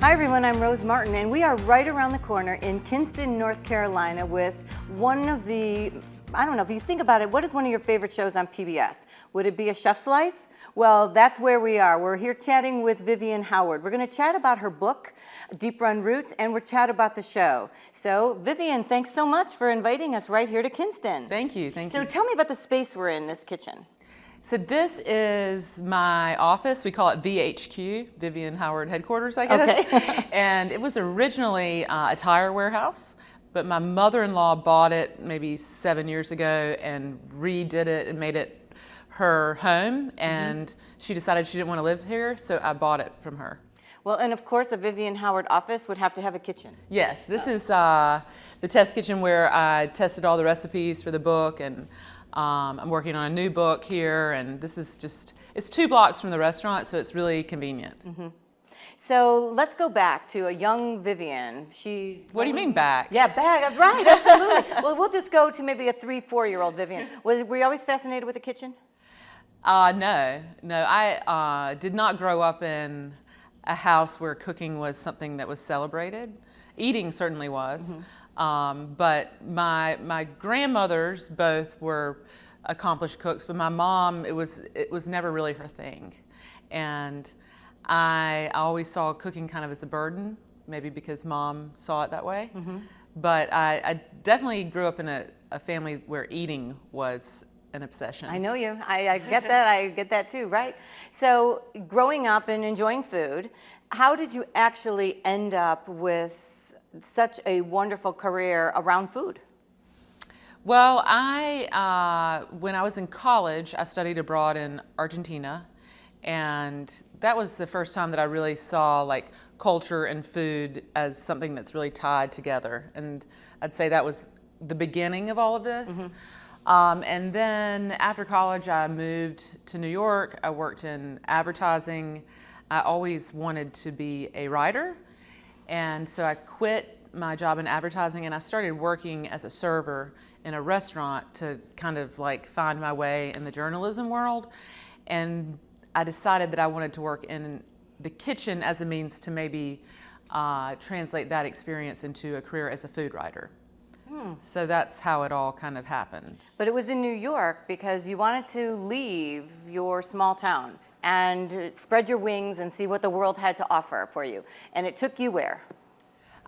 Hi everyone, I'm Rose Martin and we are right around the corner in Kinston, North Carolina with one of the, I don't know, if you think about it, what is one of your favorite shows on PBS? Would it be A Chef's Life? Well, that's where we are. We're here chatting with Vivian Howard. We're going to chat about her book, Deep Run Roots, and we're chat about the show. So, Vivian, thanks so much for inviting us right here to Kinston. Thank you, thank so you. So tell me about the space we're in, this kitchen. So this is my office. We call it VHQ, Vivian Howard Headquarters, I guess. Okay. and it was originally uh, a tire warehouse, but my mother-in-law bought it maybe seven years ago and redid it and made it her home mm-hmm. and mm -hmm. she decided she didn't want to live here, so I bought it from her. Well, and of course, a Vivian Howard office would have to have a kitchen. Yes, this oh. is uh, the test kitchen where I tested all the recipes for the book, and um, I'm working on a new book here, and this is just, it's two blocks from the restaurant, so it's really convenient. Mm -hmm. So let's go back to a young Vivian. She's. What do you mean back? Yeah, back. Right, absolutely. well, we'll just go to maybe a three, four-year-old Vivian. Was, were you always fascinated with the kitchen? Uh, no, no. I uh, did not grow up in a house where cooking was something that was celebrated. Eating certainly was. Mm -hmm. Um, but my, my grandmothers both were accomplished cooks, but my mom, it was, it was never really her thing. And I always saw cooking kind of as a burden, maybe because mom saw it that way. Mm -hmm. But I, I, definitely grew up in a, a family where eating was an obsession. I know you. I, I get that. I get that too, right? So growing up and enjoying food, how did you actually end up with such a wonderful career around food? Well, I, uh, when I was in college, I studied abroad in Argentina, and that was the first time that I really saw like culture and food as something that's really tied together. And I'd say that was the beginning of all of this. Mm -hmm. Um, and then after college, I moved to New York. I worked in advertising. I always wanted to be a writer. And so I quit my job in advertising and I started working as a server in a restaurant to kind of like find my way in the journalism world. And I decided that I wanted to work in the kitchen as a means to maybe uh, translate that experience into a career as a food writer. Hmm. So that's how it all kind of happened. But it was in New York because you wanted to leave your small town and spread your wings and see what the world had to offer for you. And it took you where?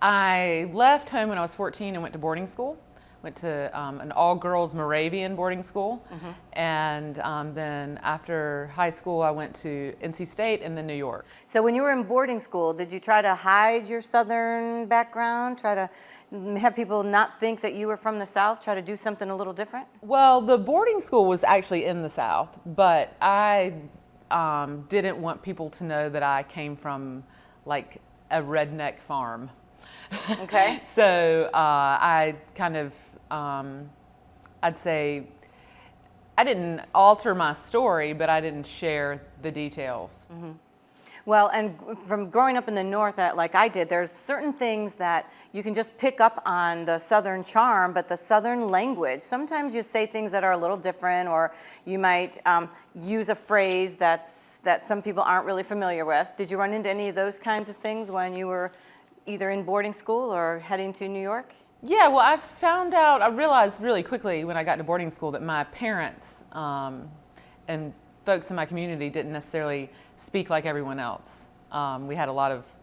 I left home when I was 14 and went to boarding school. Went to um, an all-girls Moravian boarding school. Mm -hmm. And um, then after high school, I went to NC State and then New York. So when you were in boarding school, did you try to hide your Southern background? Try to have people not think that you were from the South, try to do something a little different? Well, the boarding school was actually in the South, but I um, didn't want people to know that I came from like a redneck farm. Okay. so uh, I kind of, um, I'd say, I didn't alter my story, but I didn't share the details. Mm -hmm. Well, and from growing up in the North, uh, like I did, there's certain things that you can just pick up on the Southern charm, but the Southern language, sometimes you say things that are a little different, or you might um, use a phrase that's, that some people aren't really familiar with. Did you run into any of those kinds of things when you were either in boarding school or heading to New York? Yeah, well, I found out, I realized really quickly when I got to boarding school that my parents um, and folks in my community didn't necessarily speak like everyone else. Um, we had a lot of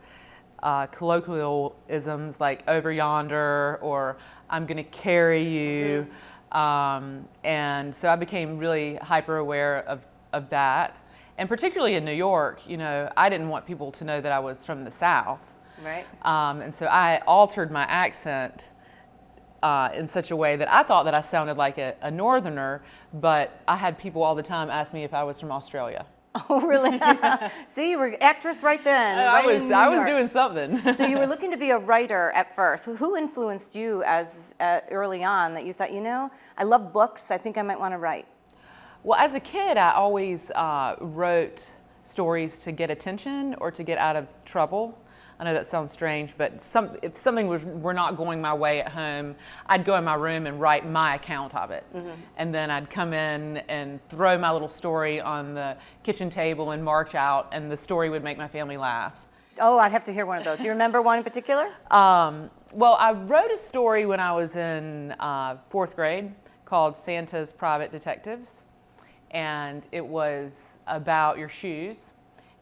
uh, colloquialisms like over yonder or I'm going to carry you. Mm -hmm. um, and so I became really hyper aware of, of that. And particularly in New York, you know, I didn't want people to know that I was from the South. Right. Um, and so I altered my accent uh, in such a way that I thought that I sounded like a, a northerner, but I had people all the time ask me if I was from Australia. Oh, really? See, you were actress right then. I, right was, I was doing something. so you were looking to be a writer at first. Who influenced you as uh, early on that you thought, you know, I love books. I think I might want to write. Well, as a kid, I always uh, wrote stories to get attention or to get out of trouble. I know that sounds strange, but some, if something was, were not going my way at home, I'd go in my room and write my account of it. Mm -hmm. And then I'd come in and throw my little story on the kitchen table and march out, and the story would make my family laugh. Oh, I'd have to hear one of those. Do you remember one in particular? Um, well, I wrote a story when I was in uh, fourth grade called Santa's Private Detectives. And it was about your shoes.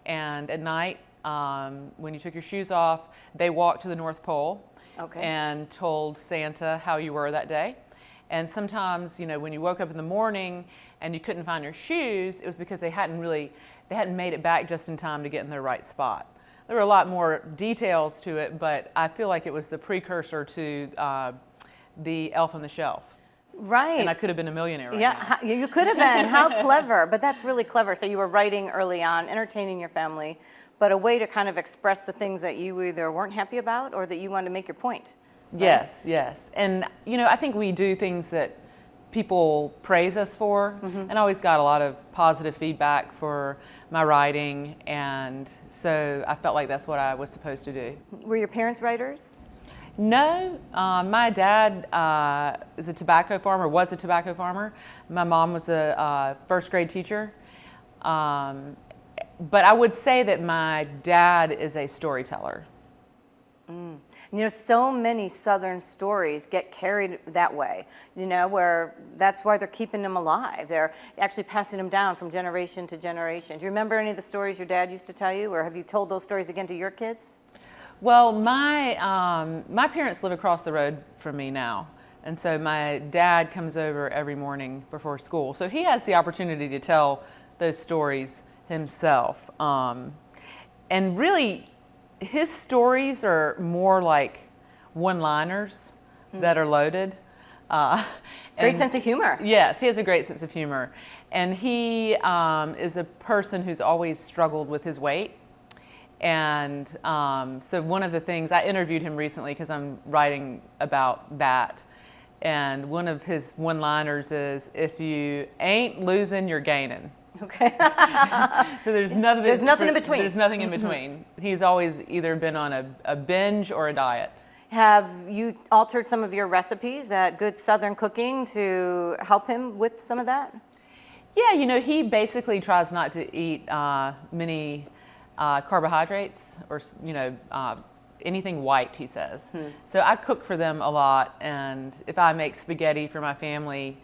And at night, um, when you took your shoes off, they walked to the North Pole Okay. and told Santa how you were that day. And sometimes, you know, when you woke up in the morning and you couldn't find your shoes, it was because they hadn't really, they hadn't made it back just in time to get in the right spot. There were a lot more details to it, but I feel like it was the precursor to uh, the Elf on the Shelf. Right. And I could have been a millionaire right yeah, now. you could have been. How clever. But that's really clever. So you were writing early on, entertaining your family, but a way to kind of express the things that you either weren't happy about or that you wanted to make your point. Yes, yes. And, you know, I think we do things that people praise us for. And I always got a lot of positive feedback for my writing. And so I felt like that's what I was supposed to do. Were your parents writers? No, uh, my dad uh, is a tobacco farmer, was a tobacco farmer. My mom was a uh, first grade teacher. Um, but I would say that my dad is a storyteller. You know, so many Southern stories get carried that way, you know, where that's why they're keeping them alive. They're actually passing them down from generation to generation. Do you remember any of the stories your dad used to tell you, or have you told those stories again to your kids? Well, my, um, my parents live across the road from me now. And so my dad comes over every morning before school. So he has the opportunity to tell those stories himself. Um, and really, his stories are more like one-liners that are loaded. Uh, Great and- sense of humor. Yes, he has a great sense of humor. And he um, is a person who's always struggled with his weight. And um, so one of the things, I interviewed him recently because I'm writing about that. And one of his one-liners is, if you ain't losing, you're gaining. Okay. So there's nothing. There's nothing in between. There's nothing in between. He's always either been on a, a binge or a diet. have you altered some of your recipes at Good Southern Cooking to help him with some of that? Yeah, you know, he basically tries not to eat uh, many uh, carbohydrates or, you know, uh, anything white, he says. So I cook for them a lot, and if I make spaghetti for my family,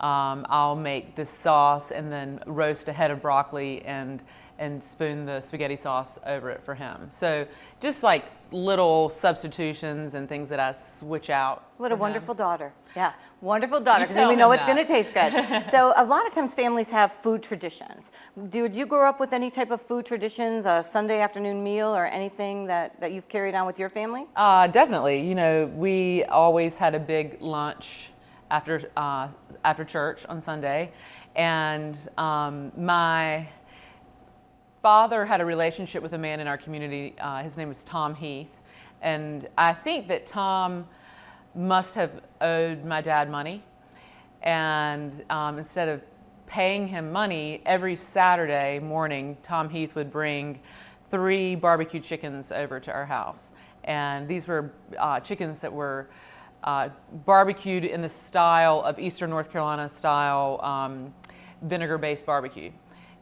um, I'll make this sauce and then roast a head of broccoli and and spoon the spaghetti sauce over it for him. So just like little substitutions and things that I switch out. What a for him. wonderful daughter. Yeah, wonderful daughter, because we know it's going to taste good. so a lot of times families have food traditions. Did you grow up with any type of food traditions, a Sunday afternoon meal or anything that, that you've carried on with your family? Uh, definitely. You know, we always had a big lunch after uh, after church on Sunday, and um, my father had a relationship with a man in our community. Uh, his name was Tom Heath, and I think that Tom must have owed my dad money, and um, instead of paying him money every Saturday morning, Tom Heath would bring three barbecue chickens over to our house, and these were uh, chickens that were uh, barbecued in the style of Eastern North Carolina style um, vinegar-based barbecue.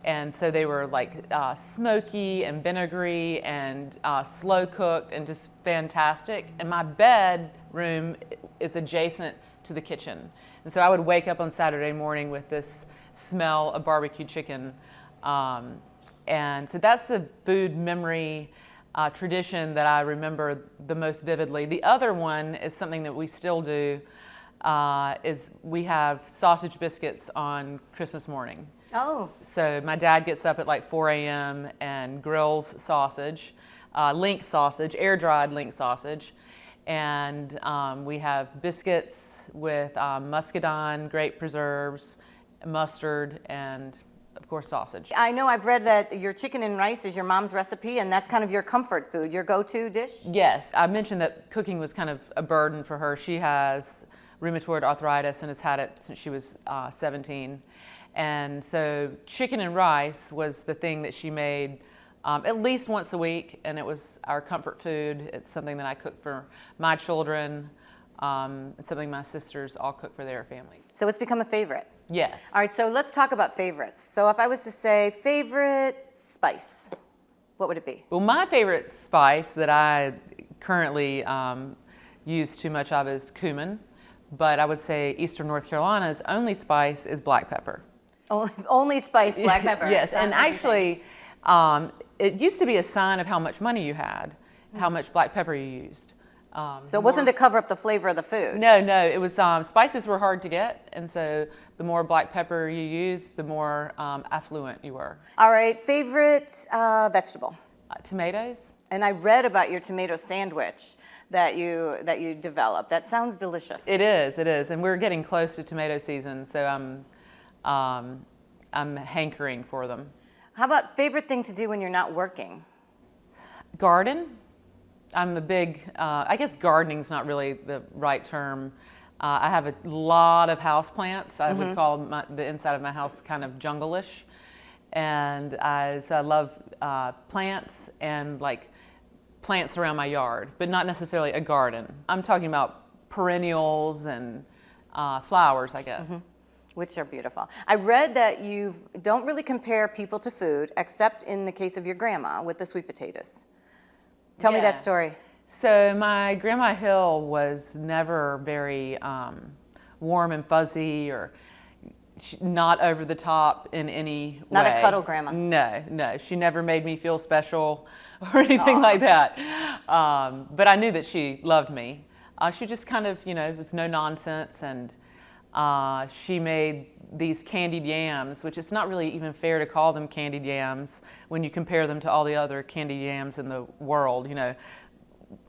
And so they were like uh, smoky and vinegary and uh, slow cooked and just fantastic. And my bedroom is adjacent to the kitchen. And so I would wake up on Saturday morning with this smell of barbecue chicken. Um, and so that's the food memory uh, tradition that I remember the most vividly. The other one is something that we still do, uh, is we have sausage biscuits on Christmas morning. Oh, So my dad gets up at like 4 a.m. and grills sausage, uh, link sausage, air dried link sausage. And um, we have biscuits with um, muscadine, grape preserves, mustard, and course sausage. I know I've read that your chicken and rice is your mom's recipe, and that's kind of your comfort food, your go-to dish. Yes, I mentioned that cooking was kind of a burden for her. She has rheumatoid arthritis and has had it since she was uh, 17. And so chicken and rice was the thing that she made um, at least once a week, and it was our comfort food. It's something that I cook for my children. Um, it's something my sisters all cook for their families. So it's become a favorite. Yes. All right, so let's talk about favorites. So if I was to say favorite spice, what would it be? Well, my favorite spice that I currently um, use too much of is cumin, but I would say Eastern North Carolina's only spice is black pepper. Only, only spice black pepper. yes, and actually, um, it used to be a sign of how much money you had, how much black pepper you used. Um, So it wasn't to cover up the flavor of the food. no, no, it was um, spices were hard to get, and so the more black pepper you used, the more um, affluent you were. All right, favorite uh, vegetable. Uh, tomatoes, And I read about your tomato sandwich that you that you developed. That sounds delicious. It is, it is, and we're getting close to tomato season, so I'm, um, I'm hankering for them. How about favorite thing to do when you're not working? Garden. I'm a big, uh, I guess gardening's not really the right term. Uh, I have a lot of house plants. I would call my, the inside of my house kind of jungle-ish. And I, so I love uh, plants and like plants around my yard, but not necessarily a garden. I'm talking about perennials and uh, flowers, I guess. Which are beautiful. I read that you don't really compare people to food, except in the case of your grandma with the sweet potatoes. Tell me that story. So my Grandma Hill was never very um, warm and fuzzy or not over the top in any way. Not a cuddle grandma. No, no. She never made me feel special or anything like that. Um, but I knew that she loved me. Uh, she just kind of, you know, it was no nonsense and uh, she made these candied yams, which it's not really even fair to call them candied yams when you compare them to all the other candied yams in the world. You know,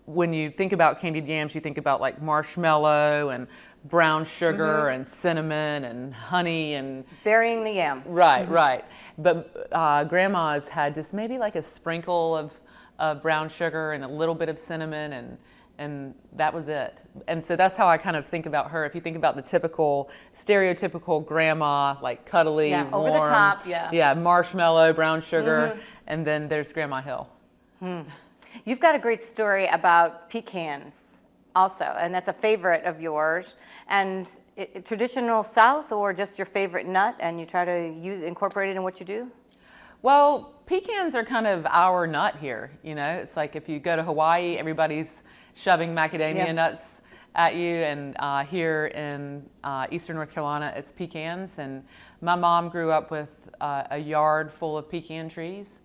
when you think about candied yams, you think about like marshmallow and brown sugar and cinnamon and honey and Burying the yam. right, right. But uh, grandma's had just maybe like a sprinkle of, of brown sugar and a little bit of cinnamon and and that was it. And so that's how I kind of think about her. If you think about the typical, stereotypical grandma, like cuddly, Yeah, over the top, yeah. Yeah, marshmallow, brown sugar, mm-hmm. and then there's Grandma Hill. Hmm. You've got a great story about pecans also, and that's a favorite of yours. And it, it- traditional South or just your favorite nut, and you try to use incorporate it in what you do? Well, pecans are kind of our nut here. You know, it's like if you go to Hawaii, everybody's shoving macadamia nuts at you, and uh, here in uh, Eastern North Carolina, it's pecans. And my mom grew up with uh, a yard full of pecan trees,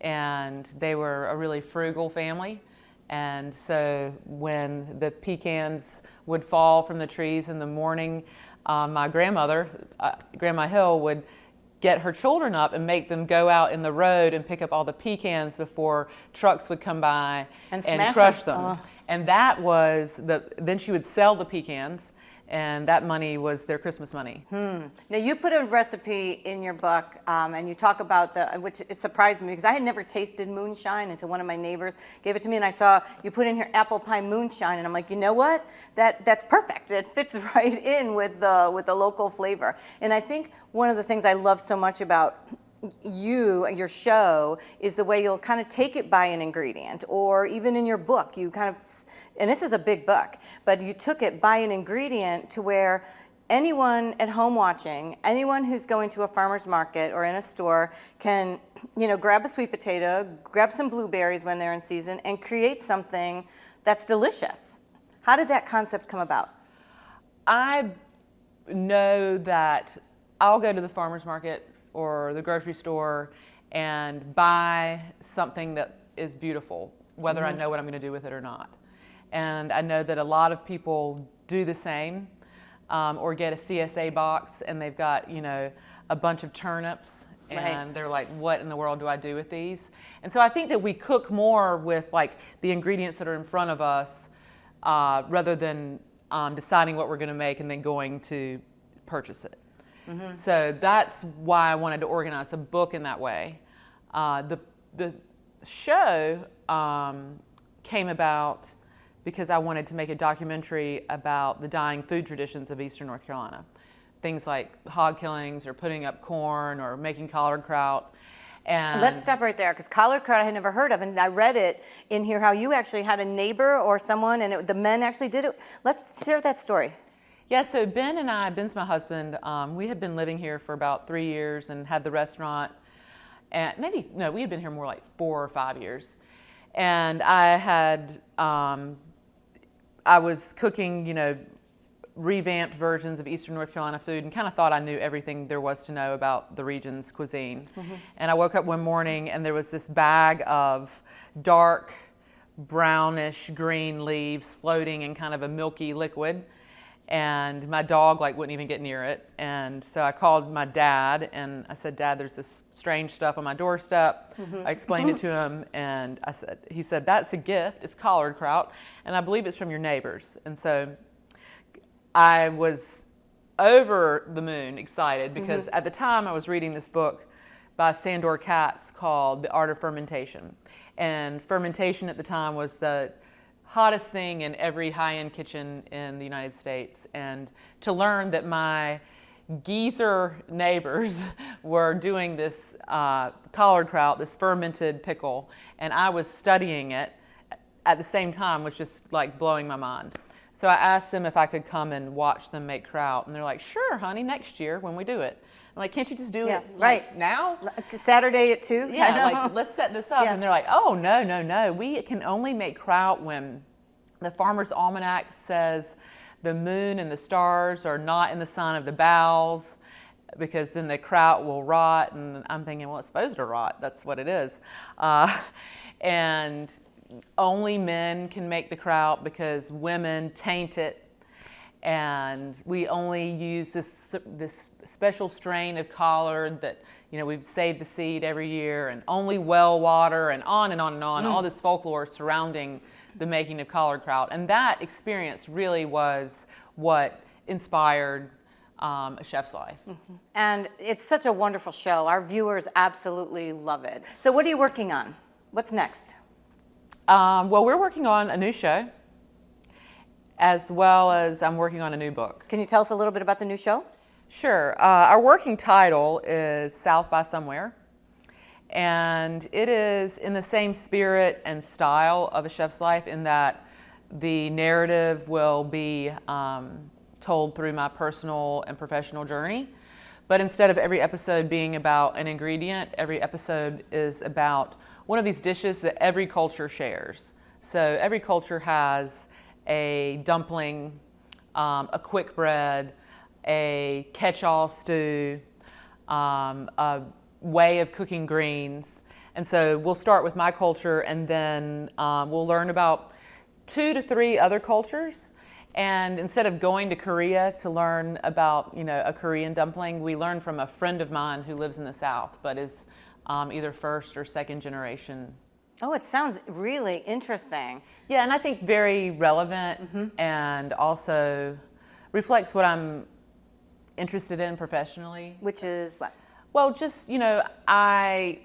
and they were a really frugal family. And so when the pecans would fall from the trees in the morning, uh, my grandmother, uh, Grandma Hill, would get her children up and make them go out in the road and pick up all the pecans before trucks would come by And smash crush them. them. Oh. And that was the, then she would sell the pecans and that money was their Christmas money. Now you put a recipe in your book, um, and you talk about the, which surprised me because I had never tasted moonshine until one of my neighbors gave it to me, and I saw you put in here apple pie moonshine, and I'm like, you know what? That that's perfect. It fits right in with the with the local flavor. And I think one of the things I love so much about you, your show, is the way you'll kind of take it by an ingredient, or even in your book, you kind of and this is a big book, but you took it by an ingredient to where anyone at home watching, anyone who's going to a farmer's market or in a store can, you know, grab a sweet potato, grab some blueberries when they're in season, and create something that's delicious. How did that concept come about? I know that I'll go to the farmer's market or the grocery store and buy something that is beautiful, whether I know what I'm going to do with it or not. And I know that a lot of people do the same um, or get a CSA box and they've got, you know, a bunch of turnips Right. and they're like, what in the world do I do with these? And so I think that we cook more with like the ingredients that are in front of us uh, rather than um, deciding what we're going to make and then going to purchase it. So that's why I wanted to organize the book in that way. Uh, the, the show um, came about because I wanted to make a documentary about the dying food traditions of Eastern North Carolina. Things like hog killings or putting up corn or making collard kraut. And Let's stop right there because collard kraut I had never heard of, and I read it in here how you actually had a neighbor or someone, and it, the men actually did it. Let's share that story. Yeah, so Ben and I, Ben's my husband, um, we had been living here for about three years and had the restaurant. and maybe no, we had been here more like four or five years, and I had um, I was cooking, you know, revamped versions of Eastern North Carolina food and kind of thought I knew everything there was to know about the region's cuisine. Mm-hmm. And I woke up one morning and there was this bag of dark brownish green leaves floating in kind of a milky liquid and my dog like wouldn't even get near it. And so i called my dad and i said dad there's this strange stuff on my doorstep. Mm-hmm. i explained it to him and i said he said that's a gift. It's collard kraut and i believe it's from your neighbors. And so i was over the moon excited because mm-hmm. at the time i was reading this book by sandor katz called the art of fermentation. And fermentation at the time was the hottest thing in every high-end kitchen in the United States. And to learn that my geezer neighbors were doing this uh, collard kraut, this fermented pickle, and I was studying it at the same time was just like blowing my mind. So I asked them if I could come and watch them make kraut, and they're like, sure, honey, next year when we do it. I'm like, can't you just do yeah, it right like, now? Saturday at 2? Yeah, like, let's set this up. Yeah. And they're like, oh, no, no, no. We can only make kraut when the Farmer's Almanac says the moon and the stars are not in the sign of the bowels because then the kraut will rot. And I'm thinking, well, it's supposed to rot. That's what it is. Uh, and only men can make the kraut because women taint it and we only use this, this special strain of collard that, you know, we've saved the seed every year and only well water and on and on and on, mm. all this folklore surrounding the making of collard kraut. And that experience really was what inspired um, a chef's life. Mm -hmm. And it's such a wonderful show. Our viewers absolutely love it. So what are you working on? What's next? Um, well, we're working on a new show as well as I'm working on a new book. Can you tell us a little bit about the new show? Sure. Uh, our working title is South by Somewhere. And it is in the same spirit and style of A Chef's Life in that the narrative will be um, told through my personal and professional journey. But instead of every episode being about an ingredient, every episode is about one of these dishes that every culture shares. So every culture has a dumpling, um, a quick bread, a catch-all stew, um, a way of cooking greens. And so we'll start with my culture and then um, we'll learn about two to three other cultures. And instead of going to Korea to learn about, you know, a Korean dumpling, we learn from a friend of mine who lives in the South, but is um, either first or second generation Oh, it sounds really interesting. Yeah, and I think very relevant mm -hmm. and also reflects what I'm interested in professionally. Which is what? Well, just, you know, I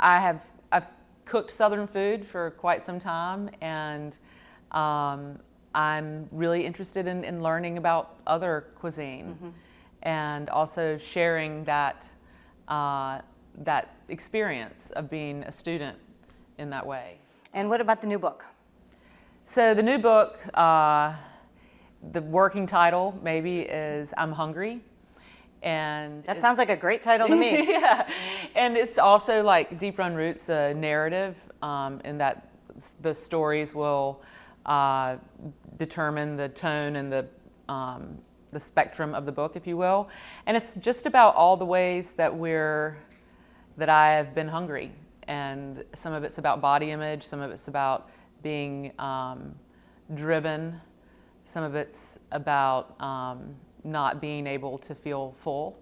I have I've cooked southern food for quite some time and um, I'm really interested in, in learning about other cuisine mm -hmm. and also sharing that uh, that experience of being a student in that way. And what about the new book? So the new book, uh, the working title maybe is I'm Hungry. And that sounds like a great title to me. yeah, and it's also like Deep Run Roots, a narrative um, in that the stories will uh, determine the tone and the um, the spectrum of the book, if you will. And it's just about all the ways that we're that I have been hungry and some of it's about body image, some of it's about being um, driven, some of it's about um, not being able to feel full.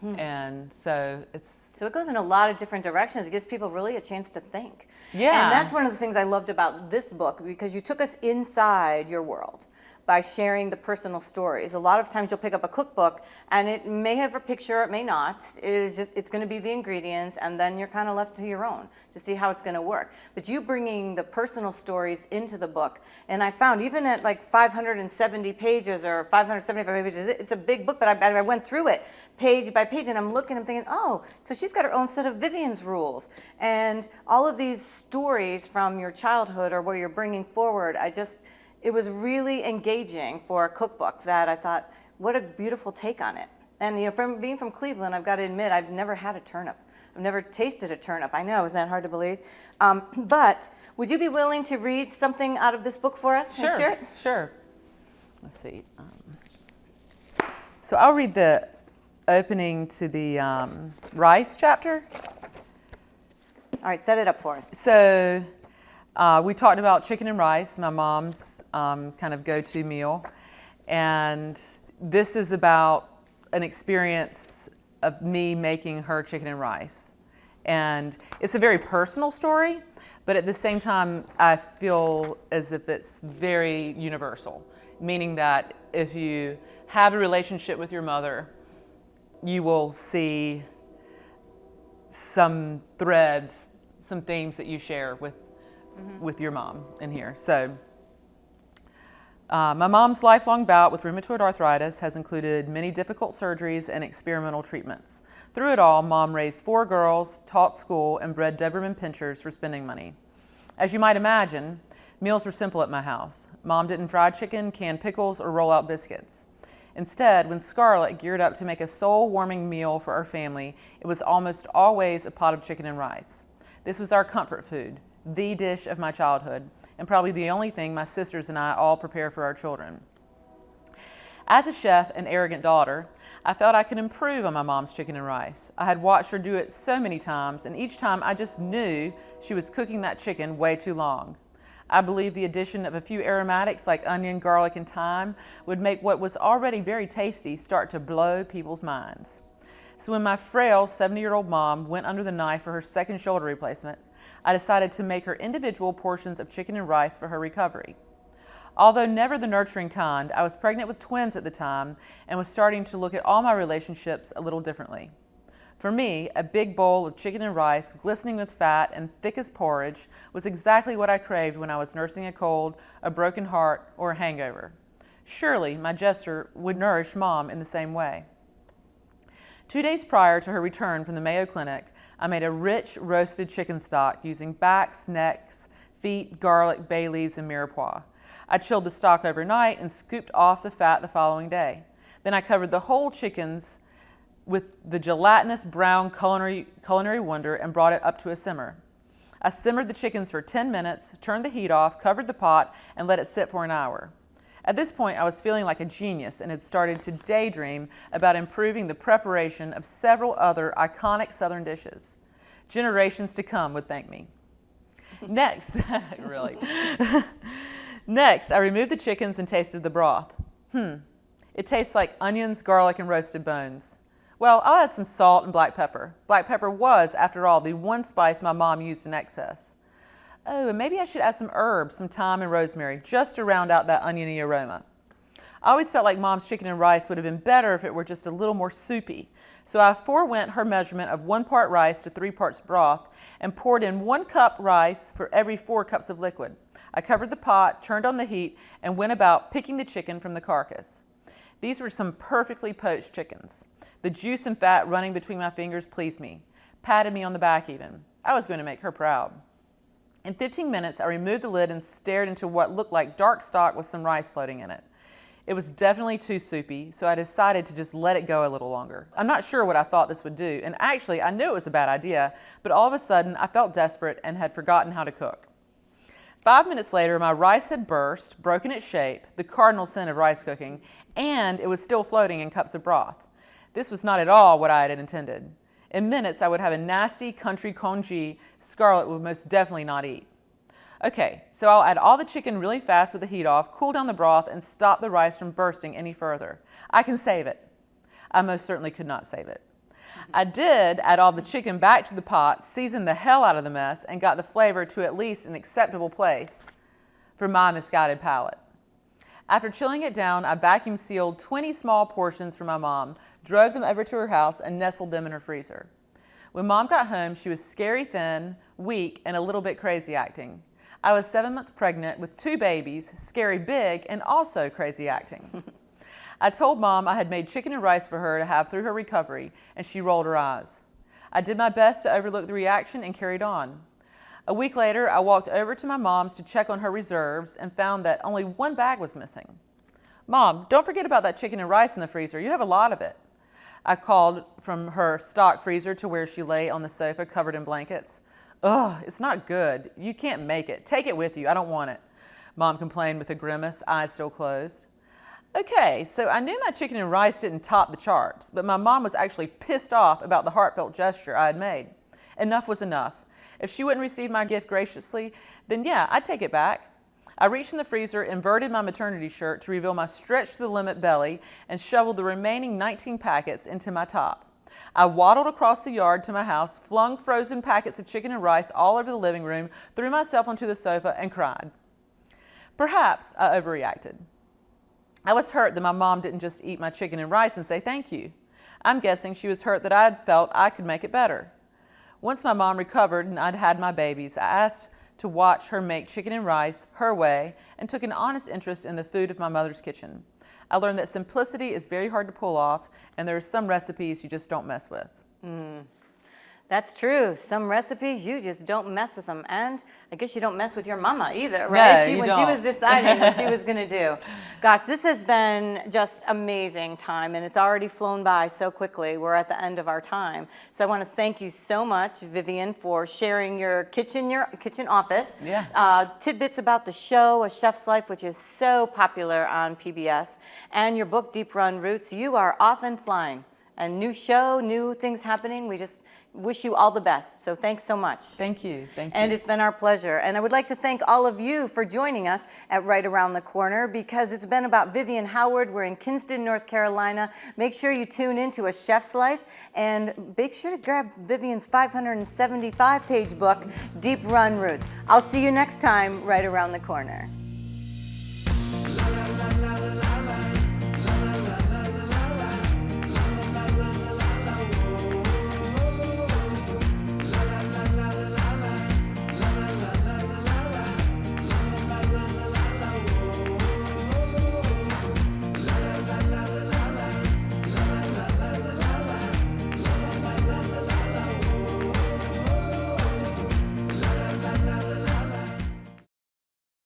Hmm. And so it's... So it goes in a lot of different directions. It gives people really a chance to think. Yeah. And that's one of the things I loved about this book because you took us inside your world by sharing the personal stories. A lot of times you'll pick up a cookbook and it may have a picture, it may not. It is just, it's gonna be the ingredients and then you're kind of left to your own to see how it's gonna work. But you bringing the personal stories into the book, and I found even at like 570 pages or 575 pages, it's a big book, but I, I went through it page by page and I'm looking, I'm thinking, oh, so she's got her own set of Vivian's rules. And all of these stories from your childhood or where you're bringing forward, I just, it was really engaging for a cookbook that I thought, what a beautiful take on it. And you know, from being from Cleveland, I've got to admit, I've never had a turnip. I've never tasted a turnip. I know, isn't that hard to believe? Um, but would you be willing to read something out of this book for us sure, and share it? Sure. Let's see. Um, so I'll read the opening to the um, rice chapter. All right, set it up for us. So uh, we talked about chicken and rice, my mom's um, kind of go-to meal. And this is about an experience of me making her chicken and rice. And it's a very personal story, but at the same time, I feel as if it's very universal, meaning that if you have a relationship with your mother, you will see some threads, some themes that you share with, mm -hmm. with your mom in here. So uh, my mom's lifelong bout with rheumatoid arthritis has included many difficult surgeries and experimental treatments. Through it all, mom raised four girls, taught school, and bred Doberman pinschers for spending money. As you might imagine, meals were simple at my house. Mom didn't fry chicken, can pickles, or roll out biscuits. Instead, when Scarlett geared up to make a soul-warming meal for our family, it was almost always a pot of chicken and rice. This was our comfort food, the dish of my childhood, and probably the only thing my sisters and I all prepare for our children. As a chef and arrogant daughter, I felt I could improve on my mom's chicken and rice. I had watched her do it so many times, and each time I just knew she was cooking that chicken way too long. I believe the addition of a few aromatics like onion, garlic, and thyme would make what was already very tasty start to blow people's minds. So when my frail 70-year-old mom went under the knife for her second shoulder replacement, I decided to make her individual portions of chicken and rice for her recovery. Although never the nurturing kind, I was pregnant with twins at the time and was starting to look at all my relationships a little differently. For me, a big bowl of chicken and rice, glistening with fat and thick as porridge, was exactly what I craved when I was nursing a cold, a broken heart, or a hangover. Surely my gesture would nourish mom in the same way. Two days prior to her return from the Mayo Clinic, I made a rich roasted chicken stock using backs, necks, feet, garlic, bay leaves, and mirepoix. I chilled the stock overnight and scooped off the fat the following day. Then I covered the whole chickens with the gelatinous brown culinary, culinary wonder and brought it up to a simmer. I simmered the chickens for 10 minutes, turned the heat off, covered the pot, and let it sit for an hour. At this point, I was feeling like a genius and had started to daydream about improving the preparation of several other iconic Southern dishes. Generations to come would thank me. Next, really. Next, I removed the chickens and tasted the broth. Hmm, it tastes like onions, garlic, and roasted bones. Well, I'll add some salt and black pepper. Black pepper was, after all, the one spice my mom used in excess. Oh, and maybe I should add some herbs, some thyme and rosemary, just to round out that oniony aroma. I always felt like mom's chicken and rice would have been better if it were just a little more soupy. So I forewent her measurement of one part rice to three parts broth and poured in one cup rice for every four cups of liquid. I covered the pot, turned on the heat, and went about picking the chicken from the carcass. These were some perfectly poached chickens. The juice and fat running between my fingers pleased me, patted me on the back even. I was going to make her proud. In 15 minutes, I removed the lid and stared into what looked like dark stock with some rice floating in it. It was definitely too soupy, so I decided to just let it go a little longer. I'm not sure what I thought this would do, and actually I knew it was a bad idea, but all of a sudden I felt desperate and had forgotten how to cook. Five minutes later, my rice had burst, broken its shape, the cardinal sin of rice cooking, and it was still floating in cups of broth. This was not at all what I had intended. In minutes, I would have a nasty country congee Scarlett would most definitely not eat. Okay, so I'll add all the chicken really fast with the heat off, cool down the broth, and stop the rice from bursting any further. I can save it. I most certainly could not save it. I did add all the chicken back to the pot, seasoned the hell out of the mess, and got the flavor to at least an acceptable place for my misguided palate. After chilling it down, I vacuum sealed 20 small portions for my mom, drove them over to her house, and nestled them in her freezer. When mom got home, she was scary thin, weak, and a little bit crazy acting. I was seven months pregnant with two babies, scary big, and also crazy acting. I told mom I had made chicken and rice for her to have through her recovery, and she rolled her eyes. I did my best to overlook the reaction and carried on. A week later, I walked over to my mom's to check on her reserves and found that only one bag was missing. Mom, don't forget about that chicken and rice in the freezer. You have a lot of it. I called from her stock freezer to where she lay on the sofa covered in blankets. Ugh, it's not good. You can't make it. Take it with you. I don't want it. Mom complained with a grimace, eyes still closed. Okay, so I knew my chicken and rice didn't top the charts, but my mom was actually pissed off about the heartfelt gesture I had made. Enough was enough. If she wouldn't receive my gift graciously, then yeah, I'd take it back. I reached in the freezer, inverted my maternity shirt to reveal my stretched to the limit belly, and shoveled the remaining 19 packets into my top. I waddled across the yard to my house, flung frozen packets of chicken and rice all over the living room, threw myself onto the sofa, and cried. Perhaps I overreacted. I was hurt that my mom didn't just eat my chicken and rice and say thank you. I'm guessing she was hurt that I had felt I could make it better. Once my mom recovered and I'd had my babies, I asked to watch her make chicken and rice her way and took an honest interest in the food of my mother's kitchen. I learned that simplicity is very hard to pull off and there are some recipes you just don't mess with. Mm. That's true. Some recipes you just don't mess with them, and I guess you don't mess with your mama either, right? No, she, you when she don't. was deciding what she was going to do. Gosh, this has been just amazing time, and it's already flown by so quickly. We're at the end of our time, so I want to thank you so much, Vivian, for sharing your kitchen, your kitchen office, Yeah. uh, tidbits about the show, A Chef's Life, which is so popular on PBS, and your book, Deep Run Roots. You are off and flying. A new show, new things happening. We just wish you all the best. So thanks so much. Thank you. Thank you. And it's been our pleasure. And I would like to thank all of you for joining us at Right Around the Corner because it's been about Vivian Howard. We're in Kinston, North Carolina. Make sure you tune into A Chef's Life and make sure to grab Vivian's 575 page book, Deep Run Roots. I'll see you next time, Right Around the Corner.